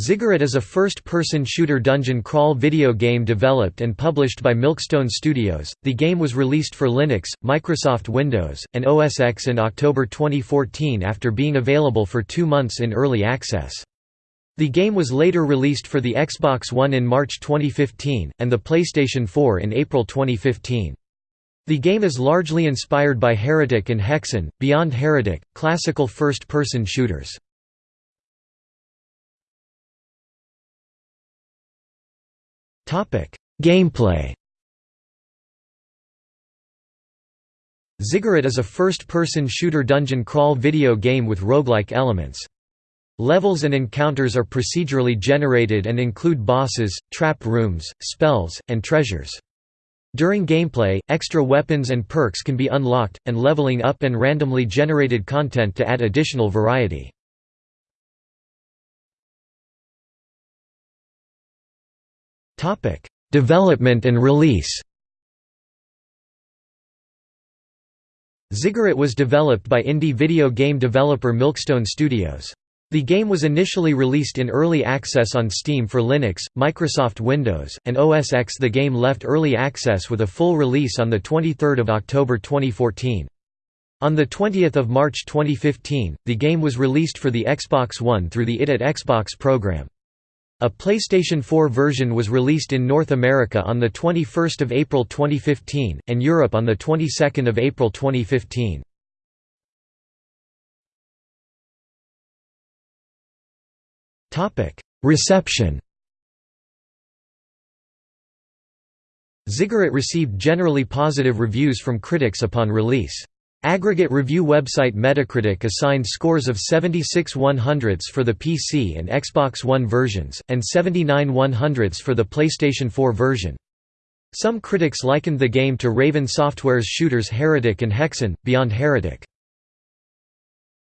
Ziggurat is a first-person shooter dungeon crawl video game developed and published by Milkstone Studios. The game was released for Linux, Microsoft Windows, and OS X in October 2014 after being available for 2 months in early access. The game was later released for the Xbox One in March 2015 and the PlayStation 4 in April 2015. The game is largely inspired by Heretic and Hexen, Beyond Heretic, classical first-person shooters. Gameplay Ziggurat is a first-person shooter dungeon crawl video game with roguelike elements. Levels and encounters are procedurally generated and include bosses, trap rooms, spells, and treasures. During gameplay, extra weapons and perks can be unlocked, and leveling up and randomly generated content to add additional variety. Topic: Development and release. Ziggurat was developed by indie video game developer Milkstone Studios. The game was initially released in early access on Steam for Linux, Microsoft Windows, and OS X. The game left early access with a full release on 23 October 2014. On 20 March 2015, the game was released for the Xbox One through the ID at Xbox program. A PlayStation 4 version was released in North America on 21 April 2015, and Europe on 22 April 2015. Topic: Reception Ziggurat received generally positive reviews from critics upon release. Aggregate review website Metacritic assigned scores of 76 100ths for the PC and Xbox One versions, and 79 100ths for the PlayStation 4 version. Some critics likened the game to Raven Software's shooters Heretic and Hexen, Beyond Heretic.